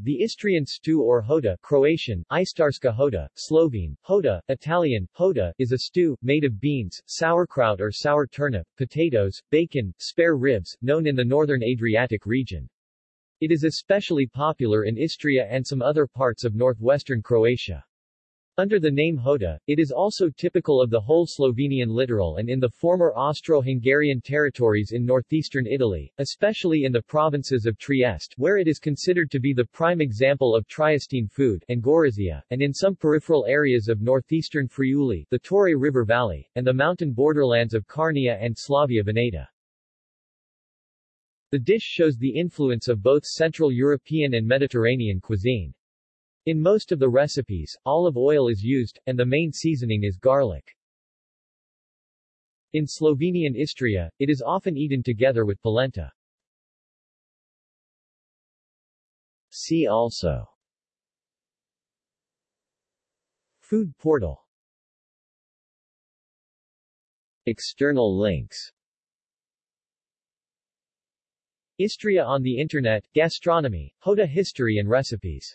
The Istrian stew or jota Croatian, Istarska jota, Slovene, jota, Italian, jota is a stew, made of beans, sauerkraut or sour turnip, potatoes, bacon, spare ribs, known in the northern Adriatic region. It is especially popular in Istria and some other parts of northwestern Croatia. Under the name Jota, it is also typical of the whole Slovenian littoral and in the former Austro-Hungarian territories in northeastern Italy, especially in the provinces of Trieste where it is considered to be the prime example of Triestine food and Gorizia, and in some peripheral areas of northeastern Friuli, the Torre River Valley, and the mountain borderlands of Carnia and Slavia Veneta. The dish shows the influence of both Central European and Mediterranean cuisine. In most of the recipes, olive oil is used, and the main seasoning is garlic. In Slovenian Istria, it is often eaten together with polenta. See also Food portal External links Istria on the Internet, Gastronomy, Jota history and recipes